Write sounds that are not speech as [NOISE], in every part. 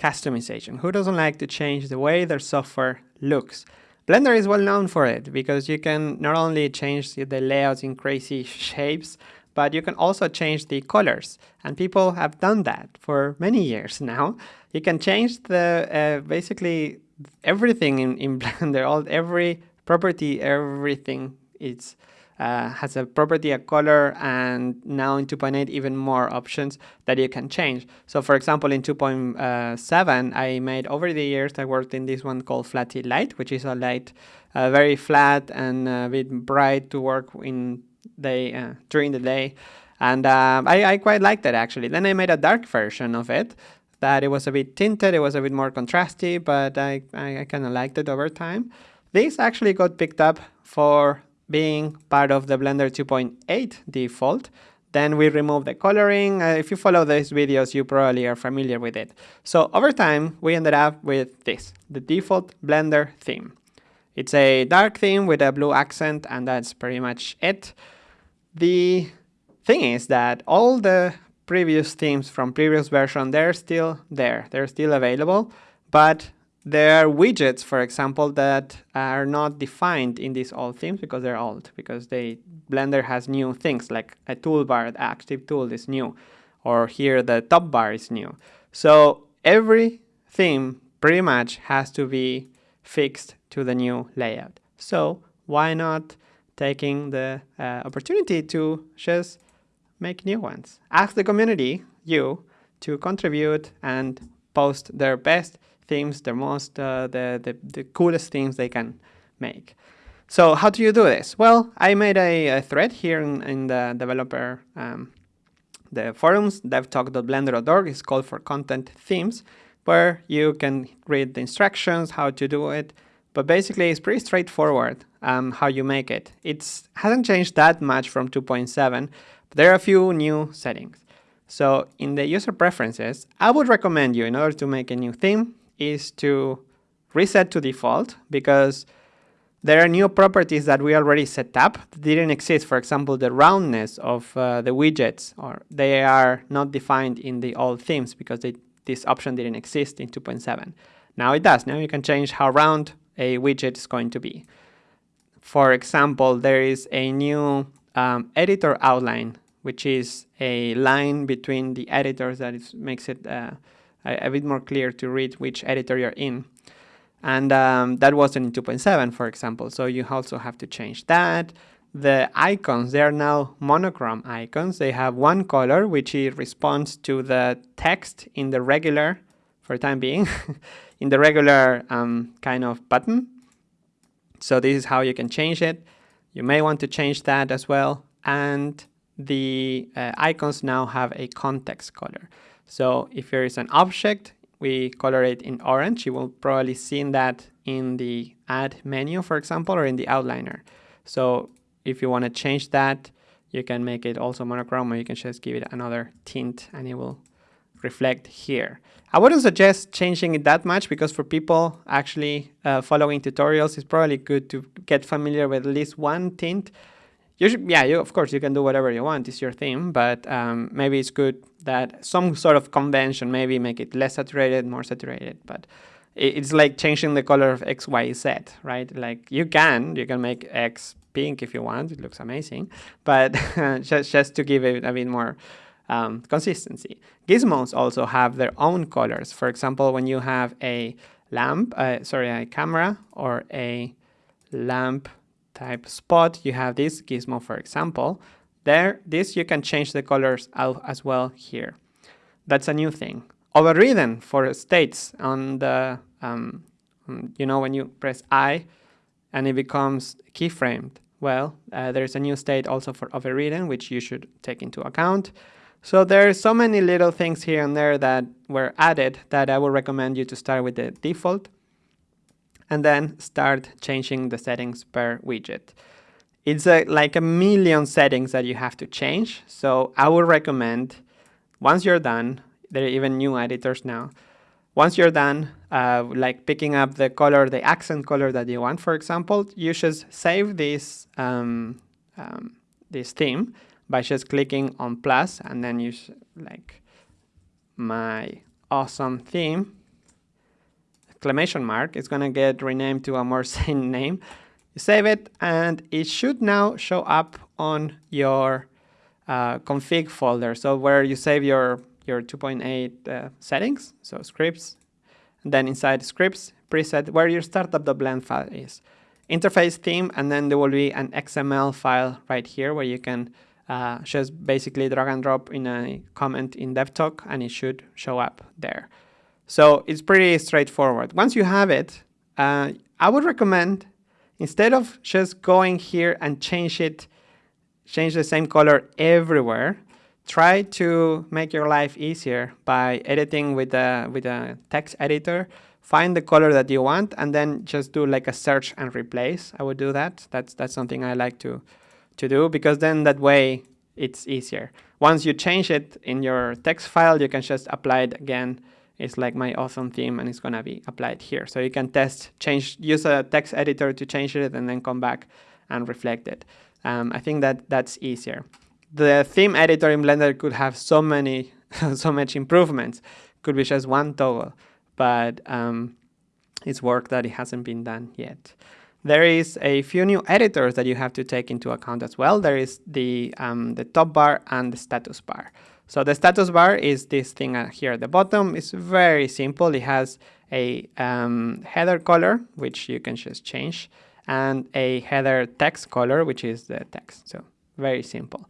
customization. Who doesn't like to change the way their software looks? Blender is well known for it because you can not only change the layouts in crazy [LAUGHS] shapes, but you can also change the colors. And people have done that for many years [LAUGHS] now. You can change the uh, basically everything in, in [LAUGHS] Blender, all every property, everything is uh, has a property, a color, and now in 2.8 even more options that you can change. So for example, in 2.7, I made over the years, I worked in this one called Flatty Light, which is a light uh, very flat and a bit bright to work in day uh, during the day. And uh, I, I quite liked it actually. Then I made a dark version of it that it was a bit tinted, it was a bit more contrasty, but I, I, I kind of liked it over time. This actually got picked up for being part of the Blender 2.8 default. Then we remove the coloring. Uh, if you follow these videos, you probably are familiar with it. So over time, we ended up with this, the default Blender theme. It's a dark theme with a blue accent, and that's pretty much it. The thing is that all the previous themes from previous version, they're still there. They're still available, but there are widgets, for example, that are not defined in these old themes because they're old, because they Blender has new things like a toolbar, the active tool is new, or here the top bar is new. So every theme pretty much has to be fixed to the new layout. So why not taking the uh, opportunity to just make new ones? Ask the community, you, to contribute and post their best themes, the most, uh, the, the, the coolest themes they can make. So how do you do this? Well, I made a, a thread here in, in, the developer, um, the forums, devtalk.blender.org is called for content themes, where you can read the instructions, how to do it, but basically it's pretty straightforward um, how you make it. It hasn't changed that much from 2.7, but there are a few new settings. So in the user preferences, I would recommend you, in order to make a new theme, is to reset to default because there are new properties that we already set up that didn't exist. For example, the roundness of uh, the widgets, or they are not defined in the old themes because they, this option didn't exist in 2.7. Now it does. Now you can change how round a widget is going to be. For example, there is a new um, editor outline, which is a line between the editors that is, makes it uh, a, a bit more clear to read which editor you're in. And um, that wasn't in 2.7, for example. So you also have to change that. The icons, they are now monochrome icons. They have one color, which responds to the text in the regular, for time being, [LAUGHS] in the regular um, kind of button. So this is how you can change it. You may want to change that as well. And the uh, icons now have a context color. So if there is an object, we color it in orange. You will probably see that in the add menu, for example, or in the outliner. So if you want to change that, you can make it also monochrome or you can just give it another tint and it will reflect here. I wouldn't suggest changing it that much because for people actually uh, following tutorials, it's probably good to get familiar with at least one tint you should, yeah, you, of course, you can do whatever you want. It's your theme, but um, maybe it's good that some sort of convention, maybe make it less saturated, more saturated. But it's like changing the color of X, Y, Z, right? Like you can, you can make X pink if you want. It looks amazing, but [LAUGHS] just just to give it a bit more um, consistency. Gizmos also have their own colors. For example, when you have a lamp, uh, sorry, a camera or a lamp type spot, you have this gizmo, for example. There, this you can change the colors as well here. That's a new thing. Overridden for states on the, um, you know, when you press I and it becomes keyframed. Well, uh, there's a new state also for overridden, which you should take into account. So there are so many little things here and there that were added that I would recommend you to start with the default and then start changing the settings per widget. It's a, like a million settings that you have to change. So I would recommend once you're done, there are even new editors now. Once you're done, uh, like picking up the color, the accent color that you want, for example, you should save this, um, um, this theme by just clicking on plus and then you like my awesome theme exclamation mark, it's going to get renamed to a more [LAUGHS] sane name. You save it and it should now show up on your uh, config folder. So where you save your, your 2.8 uh, settings, so scripts, and then inside scripts, preset, where your startup.blend file is. Interface theme, and then there will be an XML file right here where you can uh, just basically drag and drop in a comment in DevTalk, and it should show up there. So it's pretty straightforward. Once you have it, uh, I would recommend instead of just going here and change it, change the same color everywhere, try to make your life easier by editing with a, with a text editor, find the color that you want, and then just do like a search and replace. I would do that. That's, that's something I like to, to do because then that way it's easier. Once you change it in your text file, you can just apply it again. It's like my awesome theme and it's gonna be applied here. So you can test, change, use a text editor to change it and then come back and reflect it. Um, I think that that's easier. The theme editor in Blender could have so many, [LAUGHS] so much improvements. Could be just one toggle, but um, it's work that it hasn't been done yet. There is a few new editors that you have to take into account as well. There is the, um, the top bar and the status bar. So the status bar is this thing here at the bottom. It's very simple. It has a um, header color, which you can just change, and a header text color, which is the text. So very simple.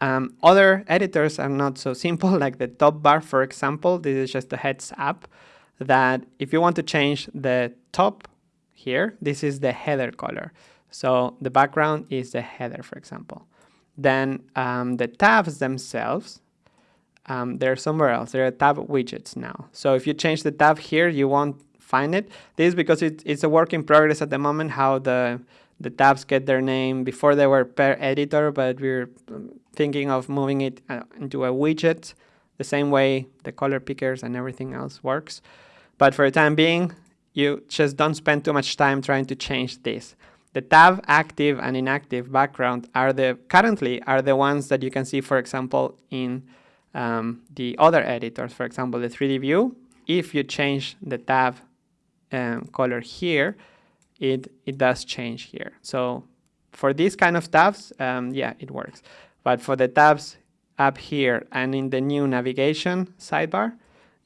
Um, other editors are not so simple, [LAUGHS] like the top bar, for example. This is just a heads up that if you want to change the top here, this is the header color. So the background is the header, for example. Then um, the tabs themselves, um, they're somewhere else. They're tab widgets now. So if you change the tab here, you won't find it. This is because it, it's a work in progress at the moment, how the, the tabs get their name. Before they were per editor, but we're um, thinking of moving it uh, into a widget, the same way the color pickers and everything else works. But for the time being, you just don't spend too much time trying to change this. The tab active and inactive background are the currently are the ones that you can see, for example, in um, the other editors. For example, the 3D view. If you change the tab um, color here, it it does change here. So for these kind of tabs, um, yeah, it works. But for the tabs up here and in the new navigation sidebar,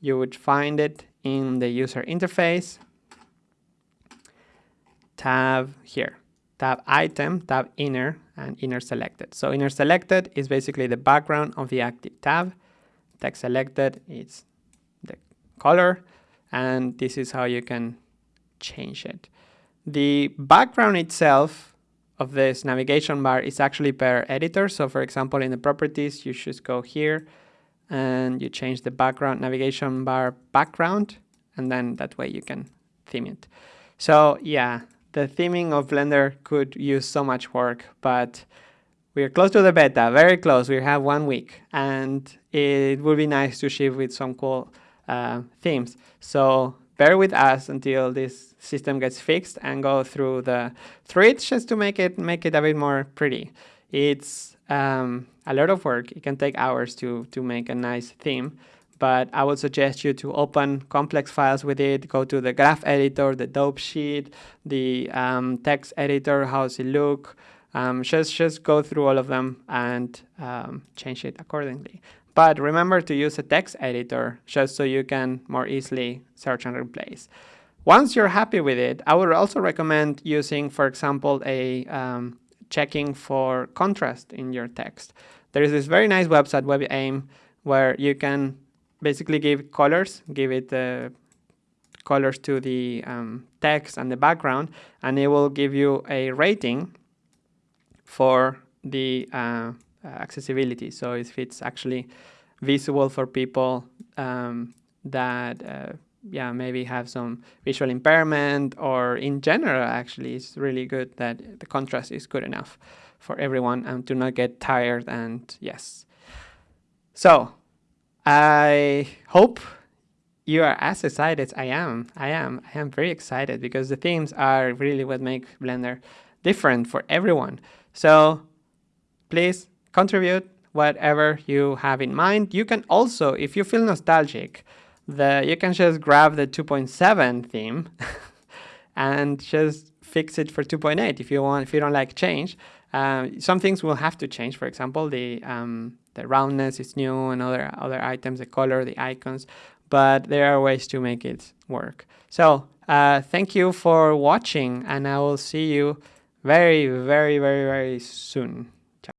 you would find it in the user interface tab here, tab item, tab inner, and inner selected. So inner selected is basically the background of the active tab. Text selected is the color, and this is how you can change it. The background itself of this navigation bar is actually per editor. So for example, in the properties, you should go here and you change the background navigation bar background, and then that way you can theme it. So yeah, the theming of Blender could use so much work, but we're close to the beta, very close. We have one week, and it would be nice to ship with some cool uh, themes. So bear with us until this system gets fixed and go through the it just to make it make it a bit more pretty. It's um, a lot of work. It can take hours to to make a nice theme but I would suggest you to open complex files with it, go to the graph editor, the dope sheet, the um, text editor, how's it look, um, just, just go through all of them and um, change it accordingly. But remember to use a text editor just so you can more easily search and replace. Once you're happy with it, I would also recommend using, for example, a um, checking for contrast in your text. There is this very nice website, WebAIM, where you can basically give colors, give it uh, colors to the um, text and the background, and it will give you a rating for the uh, accessibility. So if it's actually visible for people um, that uh, yeah maybe have some visual impairment or in general actually it's really good that the contrast is good enough for everyone and to not get tired and yes so I hope you are as excited as I am. I am. I am very excited because the themes are really what make Blender different for everyone. So please contribute whatever you have in mind. You can also, if you feel nostalgic, the you can just grab the 2.7 theme [LAUGHS] and just fix it for 2.8 if you want if you don't like change uh, some things will have to change for example the um, the roundness is new and other other items the color the icons but there are ways to make it work. So uh, thank you for watching and I will see you very very very very soon